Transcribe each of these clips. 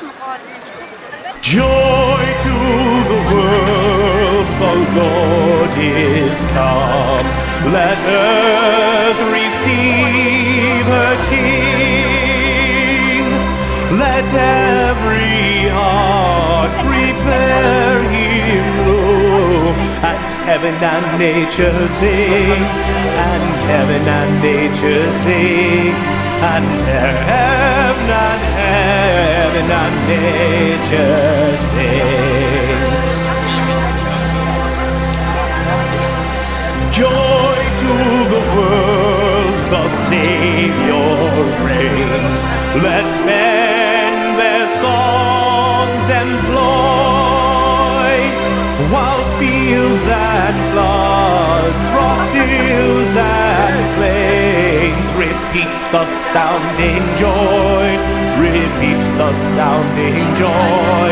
Joy to the world, the Lord is come. Let earth receive her King. Let every heart prepare him room. And heaven and nature sing. And heaven and nature sing. And earth and nature sing. Joy to the world, the Savior reigns. Let men their songs employ, while fields and floods, rocks, hills and plains repeat the sounding joy, repeat the sounding joy,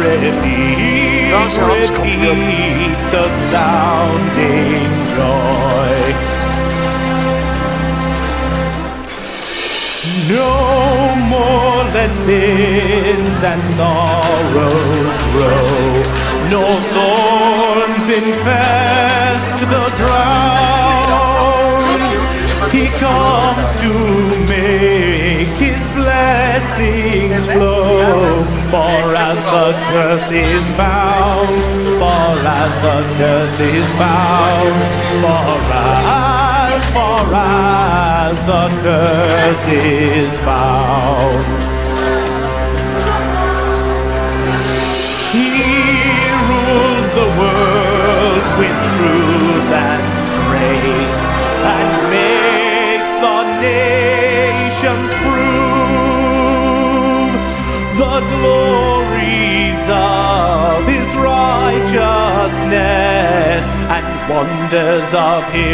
repeat, Dans je hand komt hij op. repeat the sounding joy. No more let sins and sorrows grow, no thorns infest the ground. He comes to make his blessings flow, for as the curse is found, for as the curse is found, for as, for as the curse is found. He rules the world with truth and grace and makes the nations prove glories of his righteousness and wonders of his